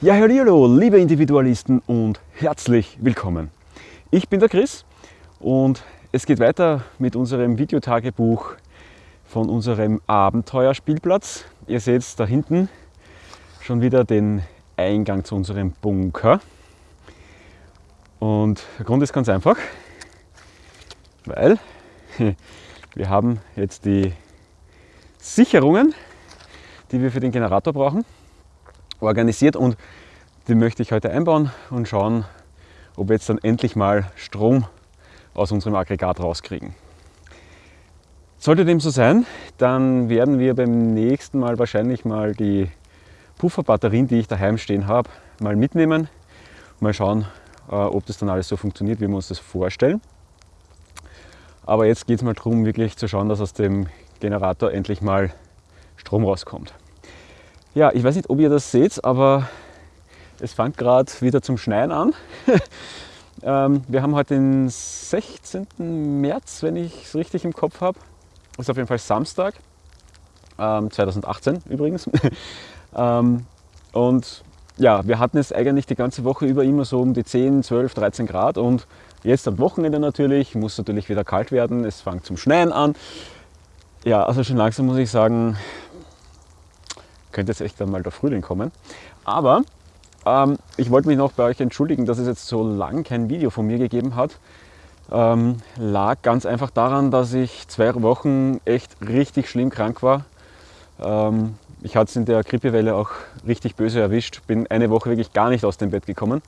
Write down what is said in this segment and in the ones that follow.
Ja, hallo, liebe Individualisten und herzlich willkommen. Ich bin der Chris und es geht weiter mit unserem Videotagebuch von unserem Abenteuerspielplatz. Ihr seht da hinten schon wieder den Eingang zu unserem Bunker. Und der Grund ist ganz einfach, weil wir haben jetzt die Sicherungen, die wir für den Generator brauchen, organisiert und die möchte ich heute einbauen und schauen, ob wir jetzt dann endlich mal Strom aus unserem Aggregat rauskriegen. Sollte dem so sein, dann werden wir beim nächsten Mal wahrscheinlich mal die Pufferbatterien, die ich daheim stehen habe, mal mitnehmen. Mal schauen, äh, ob das dann alles so funktioniert, wie wir uns das vorstellen. Aber jetzt geht es mal darum, wirklich zu schauen, dass aus dem Generator endlich mal Strom rauskommt. Ja, ich weiß nicht, ob ihr das seht, aber es fängt gerade wieder zum Schneien an. ähm, wir haben heute den 16. März, wenn ich es richtig im Kopf habe. Ist auf jeden Fall Samstag, ähm, 2018 übrigens. ähm, und ja, wir hatten es eigentlich die ganze Woche über immer so um die 10, 12, 13 Grad und jetzt am Wochenende natürlich, muss natürlich wieder kalt werden, es fängt zum Schneien an. Ja, also schon langsam muss ich sagen, könnte jetzt echt dann mal der Frühling kommen. Aber ähm, ich wollte mich noch bei euch entschuldigen, dass es jetzt so lang kein Video von mir gegeben hat. Ähm, lag ganz einfach daran, dass ich zwei Wochen echt richtig schlimm krank war. Ähm, ich hatte es in der Grippewelle auch richtig böse erwischt. Bin eine Woche wirklich gar nicht aus dem Bett gekommen.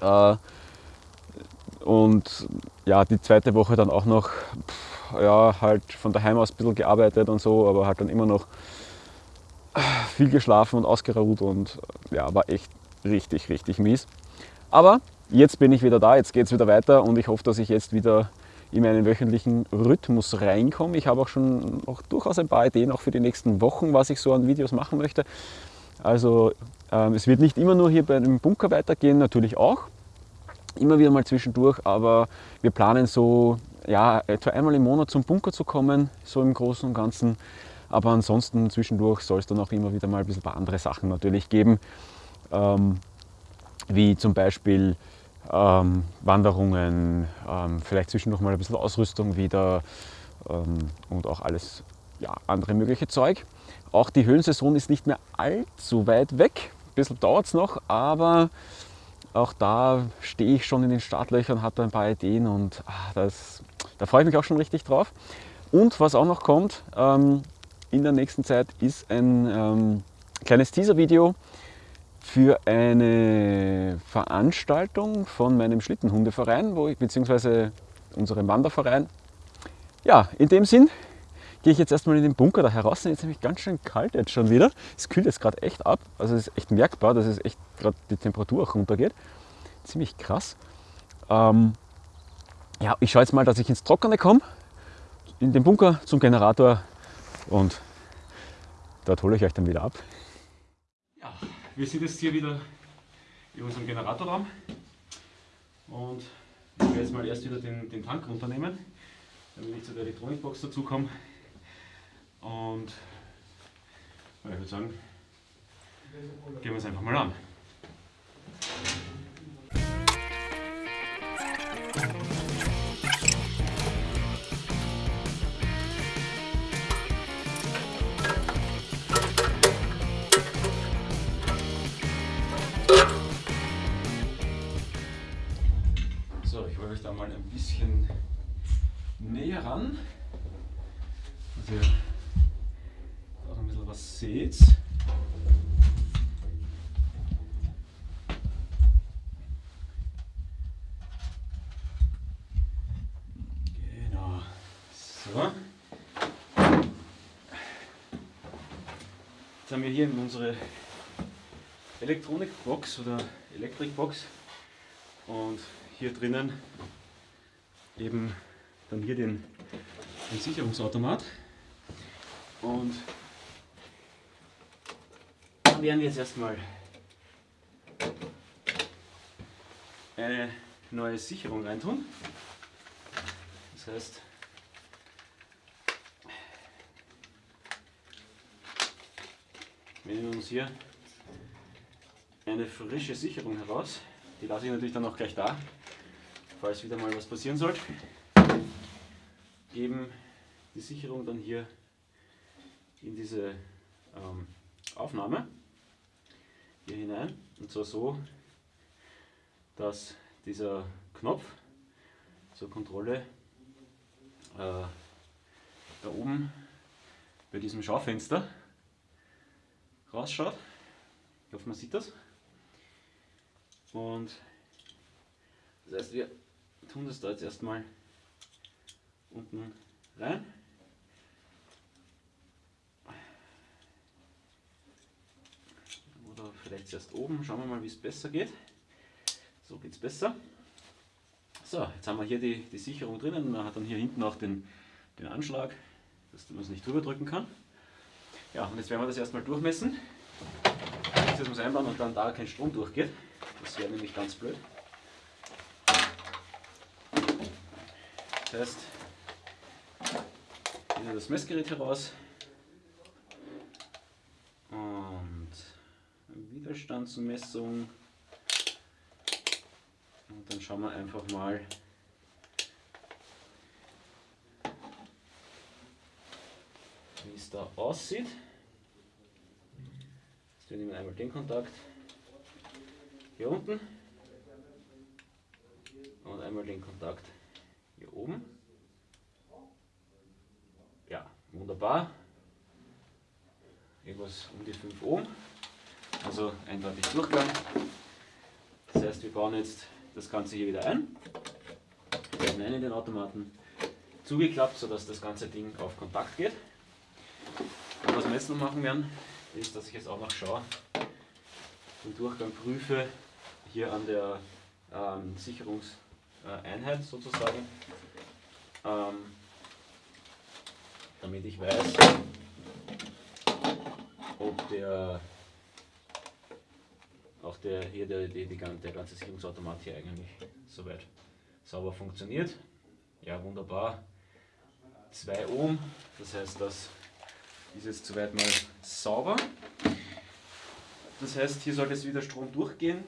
Äh, und ja, die zweite Woche dann auch noch, pff, ja, halt von daheim aus ein bisschen gearbeitet und so, aber halt dann immer noch viel geschlafen und ausgeruht und ja, war echt richtig, richtig mies. Aber jetzt bin ich wieder da, jetzt geht es wieder weiter und ich hoffe, dass ich jetzt wieder in meinen wöchentlichen Rhythmus reinkomme. Ich habe auch schon auch durchaus ein paar Ideen auch für die nächsten Wochen, was ich so an Videos machen möchte. Also ähm, es wird nicht immer nur hier bei dem Bunker weitergehen, natürlich auch. Immer wieder mal zwischendurch, aber wir planen so ja, etwa einmal im Monat zum Bunker zu kommen, so im Großen und Ganzen. Aber ansonsten zwischendurch soll es dann auch immer wieder mal ein bisschen ein paar andere Sachen natürlich geben, ähm, wie zum Beispiel ähm, Wanderungen, ähm, vielleicht zwischendurch mal ein bisschen Ausrüstung wieder ähm, und auch alles ja, andere mögliche Zeug. Auch die Höhlensaison ist nicht mehr allzu weit weg. Ein bisschen dauert es noch, aber auch da stehe ich schon in den Startlöchern, habe da ein paar Ideen und ach, das, da freue ich mich auch schon richtig drauf. Und was auch noch kommt ähm, in der nächsten Zeit ist ein ähm, kleines Teaser-Video für eine Veranstaltung von meinem Schlittenhundeverein, wo ich, beziehungsweise unserem Wanderverein. Ja, in dem Sinn gehe ich jetzt erstmal in den Bunker da heraus. Jetzt ist nämlich ganz schön kalt jetzt schon wieder. Es kühlt jetzt gerade echt ab. Also es ist echt merkbar, dass es echt gerade die Temperatur auch runtergeht. Ziemlich krass. Ähm, ja, ich schaue jetzt mal, dass ich ins Trockene komme. In den Bunker zum Generator und dort hole ich euch dann wieder ab. Ja, wir sind jetzt hier wieder in unserem Generatorraum und ich werde jetzt mal erst wieder den, den Tank runternehmen, damit ich zu der Elektronikbox dazu komme. Und ich würde sagen, gehen wir es einfach mal an. Ran, dass ihr auch ein bisschen was seht. Genau. So. Jetzt haben wir hier unsere Elektronikbox oder Elektrikbox und hier drinnen eben dann hier den, den Sicherungsautomat. Und dann werden wir jetzt erstmal eine neue Sicherung reintun. Das heißt, wir nehmen uns hier ein eine frische Sicherung heraus. Die lasse ich natürlich dann auch gleich da, falls wieder mal was passieren sollte. Geben die Sicherung dann hier in diese ähm, Aufnahme hier hinein und zwar so, dass dieser Knopf zur Kontrolle äh, da oben bei diesem Schaufenster rausschaut. Ich hoffe, man sieht das. Und das heißt, wir tun das da jetzt erstmal unten rein. Oder vielleicht zuerst oben. Schauen wir mal, wie es besser geht. So geht es besser. So, jetzt haben wir hier die, die Sicherung drinnen. Man hat dann hier hinten auch den, den Anschlag, dass man es nicht drüber drücken kann. Ja, und jetzt werden wir das erstmal durchmessen. Das muss einbauen und dann da kein Strom durchgeht. Das wäre nämlich ganz blöd. Das heißt, nehmen das Messgerät heraus und Widerstandsmessung. Und dann schauen wir einfach mal, wie es da aussieht. Jetzt wir nehmen einmal den Kontakt. Hier unten. Und einmal den Kontakt hier oben. Ja, wunderbar. Irgendwas um die 5 Ohm. Also eindeutig Durchgang. Das heißt, wir bauen jetzt das Ganze hier wieder ein. Haben einen den Automaten zugeklappt, sodass das ganze Ding auf Kontakt geht. Und was wir jetzt noch machen werden, ist, dass ich jetzt auch noch schaue, den Durchgang prüfe, hier an der ähm, Sicherungseinheit sozusagen, ähm, damit ich weiß, ob der auch der hier der, der, der ganze Sicherungsautomat hier eigentlich soweit sauber funktioniert. Ja, wunderbar. 2 Ohm, das heißt, das ist jetzt soweit mal sauber. Das heißt, hier sollte jetzt wieder Strom durchgehen.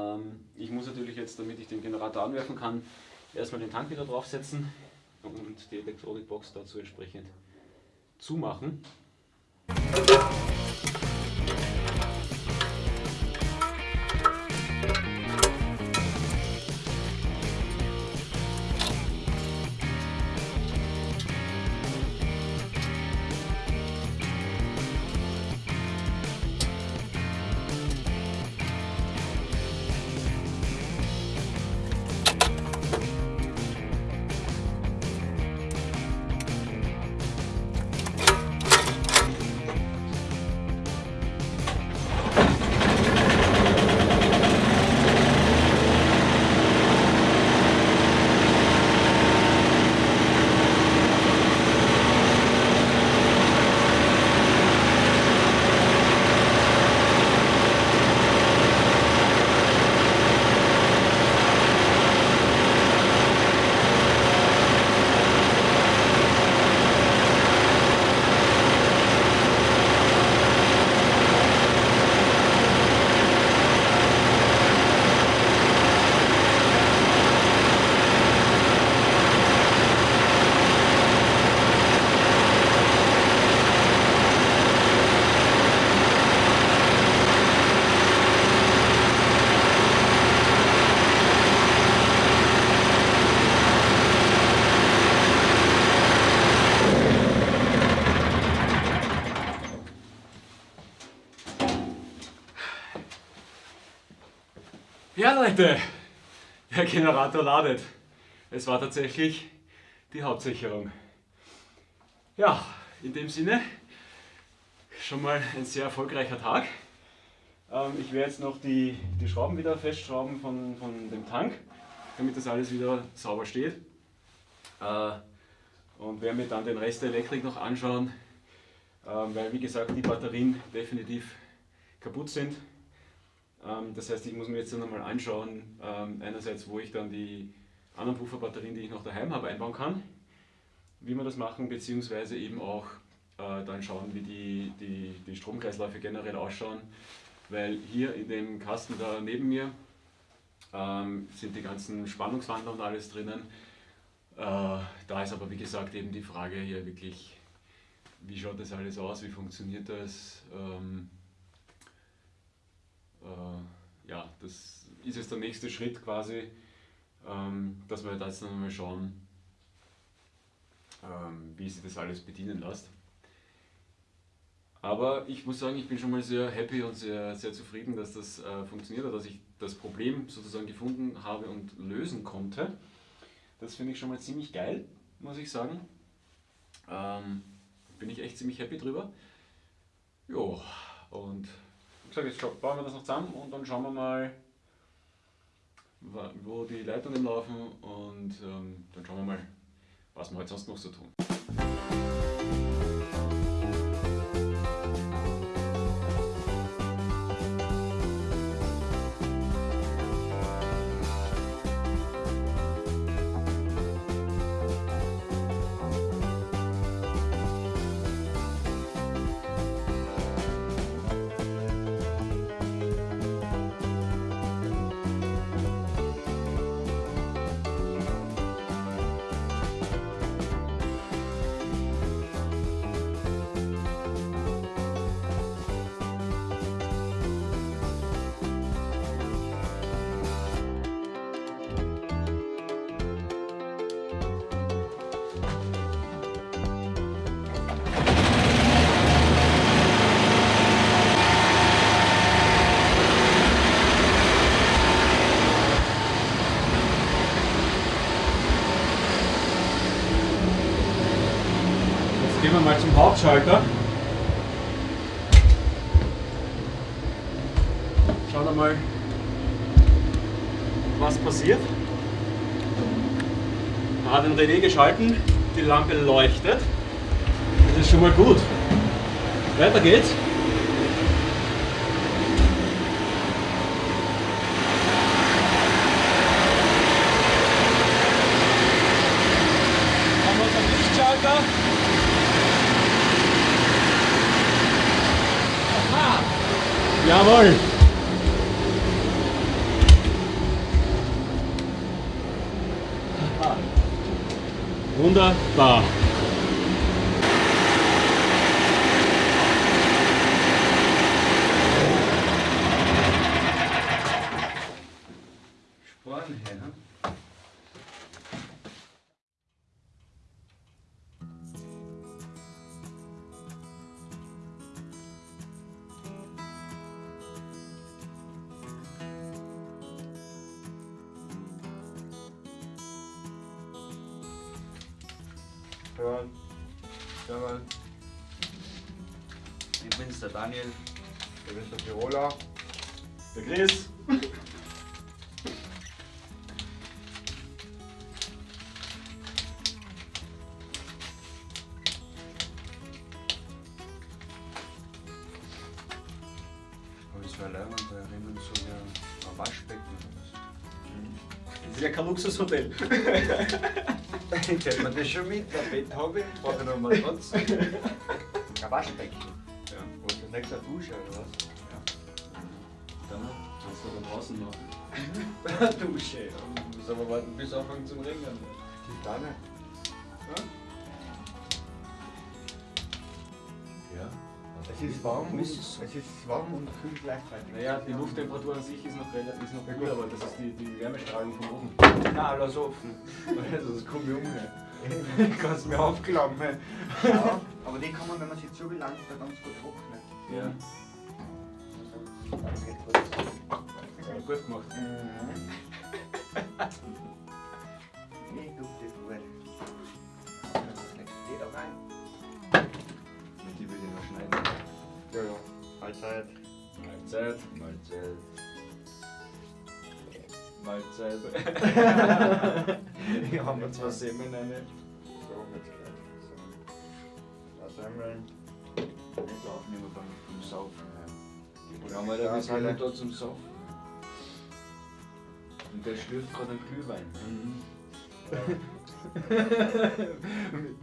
Ähm, ich muss natürlich jetzt, damit ich den Generator anwerfen kann, erstmal den Tank wieder draufsetzen und die Elektronikbox dazu entsprechend zumachen. Ja Leute, der Generator ladet. Es war tatsächlich die Hauptsicherung. Ja, in dem Sinne schon mal ein sehr erfolgreicher Tag. Ähm, ich werde jetzt noch die, die Schrauben wieder festschrauben von, von dem Tank, damit das alles wieder sauber steht. Äh, und werde mir dann den Rest der Elektrik noch anschauen, ähm, weil wie gesagt die Batterien definitiv kaputt sind. Ähm, das heißt, ich muss mir jetzt dann nochmal anschauen, ähm, einerseits, wo ich dann die anderen Pufferbatterien, die ich noch daheim habe, einbauen kann, wie wir das machen, beziehungsweise eben auch äh, dann schauen, wie die, die, die Stromkreisläufe generell ausschauen, weil hier in dem Kasten da neben mir ähm, sind die ganzen Spannungswandler und alles drinnen. Äh, da ist aber wie gesagt eben die Frage hier wirklich, wie schaut das alles aus, wie funktioniert das? Ähm, äh, ja, das ist jetzt der nächste Schritt quasi, ähm, dass wir jetzt noch mal schauen, ähm, wie sich das alles bedienen lässt. Aber ich muss sagen, ich bin schon mal sehr happy und sehr, sehr zufrieden, dass das äh, funktioniert hat, dass ich das Problem sozusagen gefunden habe und lösen konnte. Das finde ich schon mal ziemlich geil, muss ich sagen. Ähm, bin ich echt ziemlich happy drüber. Jo, und gesagt, jetzt bauen wir das noch zusammen und dann schauen wir mal, wo die Leitungen laufen und ähm, dann schauen wir mal, was wir heute sonst noch so tun. Hauptschalter. Schauen wir mal, was passiert. Er hat den Relais geschalten, die Lampe leuchtet. Das ist schon mal gut. Weiter geht's. Haben wir unseren Lichtschalter. Jawohl! Wunderbar! Das ist ja kein Luxushotel. Ich hätte mir das schon mit, ein Bett habe ich, brauche ich noch einen Matratz. Ein Waschbecken. Ja, ist das nächste Dusche oder was? Dann du da draußen machen. Dusche. Und muss aber warten, bis anfangen zum Ringen. Die Tanne. Ja. Es ist warm und, es ist warm und kühl gleichzeitig. Naja, die Lufttemperatur an sich ist noch, relativ- ist noch gut, aber das ist die, die Wärmestrahlung von oben. Nein, lass offen. Sonst komme ich um. Ich kann es mir aufklappen. Ja, aber die kann man, wenn man sie zu belangt, da ganz gut trocknen. Ja, Das geht gut. ja gut gemacht. Mhm. Nee, dufte gut. Das legst du da rein. Mit die will ich noch schneiden. Ja, ja. Mahlzeit. Mahlzeit. Mahlzeit. Mahlzeit. Hier haben wir zwei Semmeln rein. So, jetzt gleich. So. Das Semmeln. Nicht aufnehmen beim, Saufen. Die haben wir da bis Stapel. da zum Saufen. Und der schlürft gerade einen Glühwein.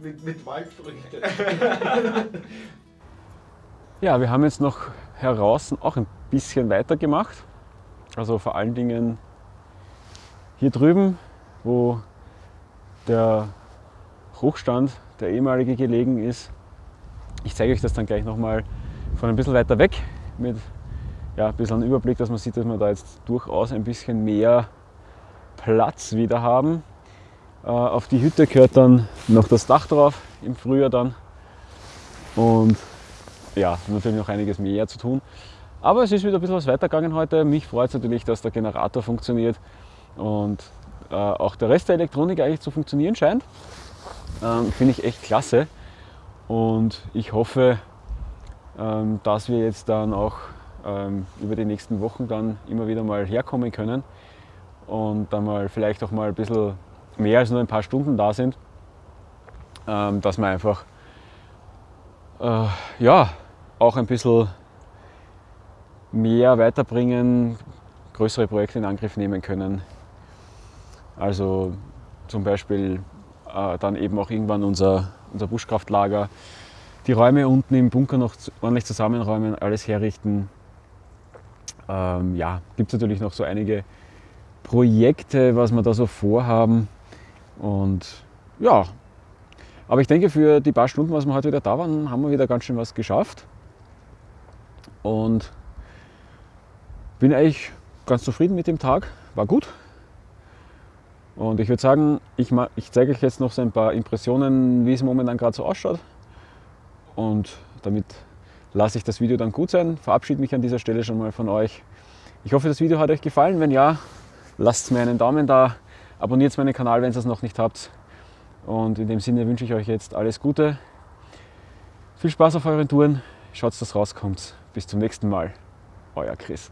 mit, mit, mit Waldfrüchten. Ja, wir haben jetzt noch heraus auch ein bisschen weiter gemacht. Also vor allen Dingen hier drüben, wo der Hochstand, der ehemalige gelegen ist. Ich zeige euch das dann gleich nochmal von ein bisschen weiter weg mit ja, ein bisschen Überblick, dass man sieht, dass wir da jetzt durchaus ein bisschen mehr Platz wieder haben. Äh, auf die Hütte gehört dann noch das Dach drauf im Frühjahr dann. Und ja, natürlich noch einiges mehr zu tun. Aber es ist wieder ein bisschen was weitergegangen heute. Mich freut es natürlich, dass der Generator funktioniert und äh, auch der Rest der Elektronik eigentlich zu funktionieren scheint. Ähm, Finde ich echt klasse. Und ich hoffe, ähm, dass wir jetzt dann auch ähm, über die nächsten Wochen dann immer wieder mal herkommen können und dann mal vielleicht auch mal ein bisschen mehr als nur ein paar Stunden da sind, ähm, dass wir einfach äh, ja, auch ein bisschen mehr weiterbringen, größere Projekte in Angriff nehmen können. Also zum Beispiel äh, dann eben auch irgendwann unser, unser Buschkraftlager, die Räume unten im Bunker noch ordentlich zusammenräumen, alles herrichten. Ähm, ja, gibt es natürlich noch so einige Projekte, was wir da so vorhaben. Und ja, aber ich denke, für die paar Stunden, was wir heute wieder da waren, haben wir wieder ganz schön was geschafft. Und bin eigentlich ganz zufrieden mit dem Tag. War gut. Und ich würde sagen, ich, ich zeige euch jetzt noch so ein paar Impressionen, wie es momentan gerade so ausschaut. Und damit lasse ich das Video dann gut sein. Verabschiede mich an dieser Stelle schon mal von euch. Ich hoffe, das Video hat euch gefallen. Wenn ja, lasst mir einen Daumen da, abonniert meinen Kanal, wenn ihr es noch nicht habt. Und in dem Sinne wünsche ich euch jetzt alles Gute. Viel Spaß auf euren Touren. Schaut, dass das rauskommt. Bis zum nächsten Mal. Euer Chris.